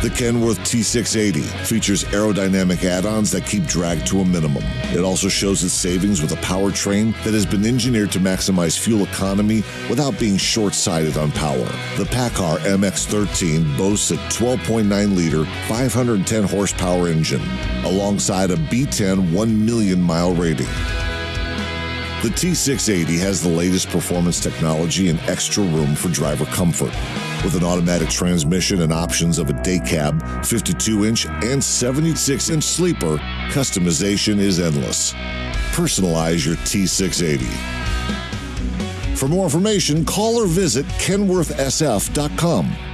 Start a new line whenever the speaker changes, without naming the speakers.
The Kenworth T680 features aerodynamic add ons that keep drag to a minimum. It also shows its savings with a powertrain that has been engineered to maximize fuel economy without being short sighted on power. The PACCAR MX13 boasts a 12.9 liter, 510 horsepower engine, alongside a B10 1 million mile rating. The T680 has the latest performance technology and extra room for driver comfort. With an automatic transmission and options of a day cab, 52 inch, and 76 inch sleeper, customization is endless. Personalize your T680. For more information, call or visit kenworthsf.com.